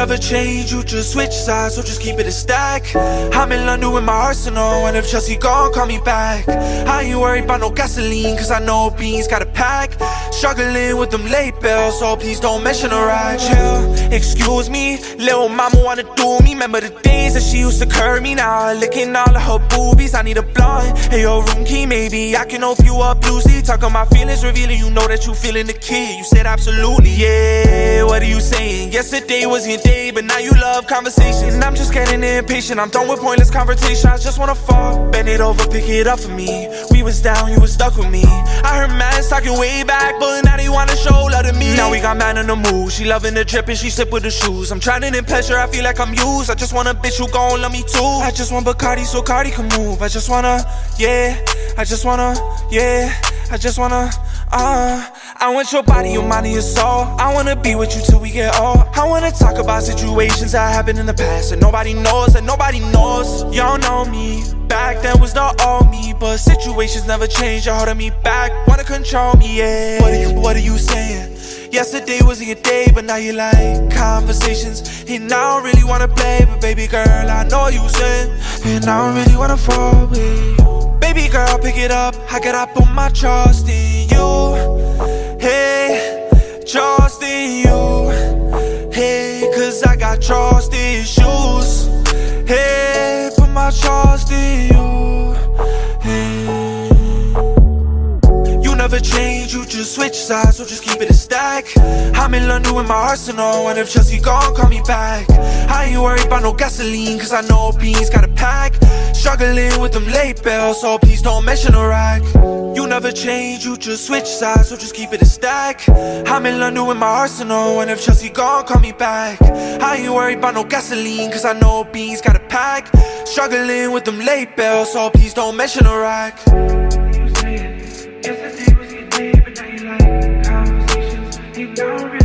never change, you just switch sides, so just keep it a stack. I'm in London with my arsenal, and if Chelsea gone, call me back. I ain't worried about no gasoline, cause I know beans got a pack. Struggling with them late bills, so please don't mention a ride. Chill, excuse me, little mama wanna do me. Remember the days that she used to curb me, now licking all of her boobies. I need a blunt, hey, your room key, maybe I can open you up loosely. Talking my feelings, revealing you know that you feeling the key. You said absolutely, yeah. What are you saying? Yesterday was your day, but now you love conversations. And I'm just getting impatient. I'm done with pointless conversation. I just wanna fall, bend it over, pick it up for me. We was down, you was stuck with me. I heard man talking way back, but now they wanna show love to me. Now we got man in the mood. She loving the drip and she sip with the shoes. I'm trying to in pleasure, I feel like I'm used. I just want a bitch who gon' love me too. I just want Bacardi so Cardi can move. I just wanna, yeah. I just wanna, yeah. I just wanna, uh I want your body, your mind, and your soul. I wanna be with you till we get old. I wanna talk about situations that happened in the past And nobody knows, that nobody knows. Y'all know me. Back then was the old me But situations never change, you're holding me back. Wanna control me, yeah. What are you, what are you saying? Yesterday was your day, but now you like conversations. And I don't really wanna play, but baby girl, I know you said. And I don't really wanna fall with you. Baby girl, pick it up, I gotta put my trust in you trust in you. Hey, cause I got trust issues Hey, put my trust in you. Hey. You never change, you just switch sides, so just keep it a stack. I'm in London with my arsenal, and if Chelsea gone, call me back. I ain't worried about no gasoline, cause I know beans got a pack. Struggling with them late bills, so please don't mention a rack never change, you just switch sides, so just keep it a stack. I'm in London with my arsenal, and if Chelsea gone, call me back. I ain't worried about no gasoline, cause I know beans got a pack. Struggling with them late bills, so please don't mention a rack. Yesterday was your day, but now you like conversations. You don't